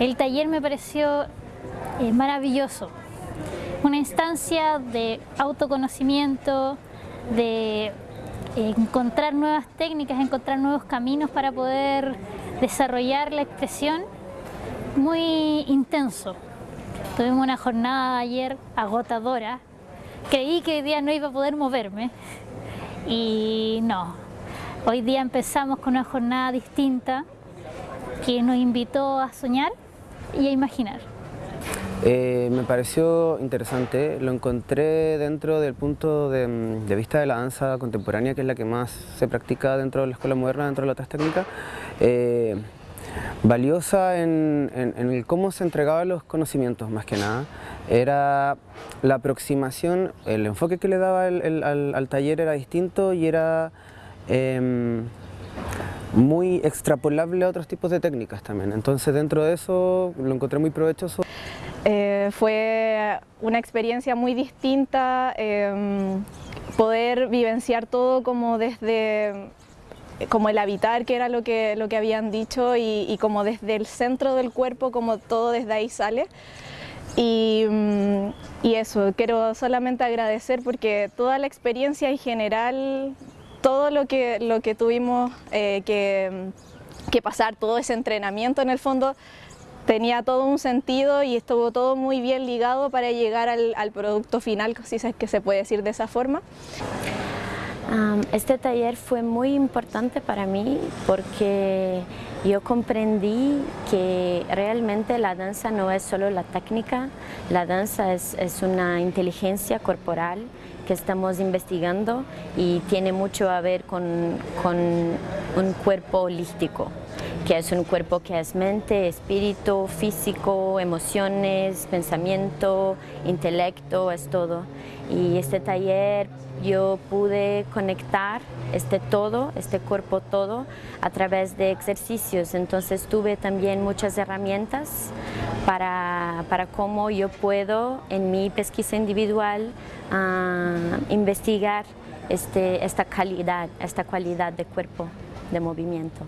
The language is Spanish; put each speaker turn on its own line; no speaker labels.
El taller me pareció eh, maravilloso, una instancia de autoconocimiento, de encontrar nuevas técnicas, encontrar nuevos caminos para poder desarrollar la expresión. Muy intenso. Tuvimos una jornada ayer agotadora, creí que hoy día no iba a poder moverme. Y no, hoy día empezamos con una jornada distinta que nos invitó a soñar y a imaginar.
Eh, me pareció interesante, lo encontré dentro del punto de, vista de la danza contemporánea, que es la que más se practica dentro de la escuela moderna, dentro de la otras técnicas, eh, valiosa en, cómo se entregaban los conocimientos más que nada. Era la aproximación, el enfoque que le daba al, taller era distinto y era em, muy extrapolable a otros tipos de técnicas también. Entonces dentro de eso lo encontré muy provechoso.
Eh, fue una experiencia muy distinta, em, poder vivenciar todo como desde como el habitar, que era lo que, lo que habían dicho, y, como desde el centro del cuerpo, como todo desde ahí sale. Y, mm, y, eso, quiero solamente agradecer porque toda la experiencia en general, todo lo que, lo que tuvimos eh, que, que pasar, todo ese entrenamiento en el fondo, tenía todo un sentido y estuvo todo muy bien ligado para llegar al, al producto final, si es que se puede decir de esa forma.
Este taller fue muy importante para mí porque yo comprendí que realmente la danza no es solo la técnica, la danza es, una inteligencia corporal que estamos investigando y tiene mucho a ver con, con un cuerpo holístico que es un cuerpo que es mente, espíritu, físico, emociones, pensamiento, intelecto, es todo. Y este taller yo pude conectar este todo, este cuerpo todo, a través de ejercicios. Entonces tuve también muchas herramientas para, para cómo yo puedo en mi pesquisa individual ah, investigar este, esta calidad, esta cualidad de cuerpo, de movimiento.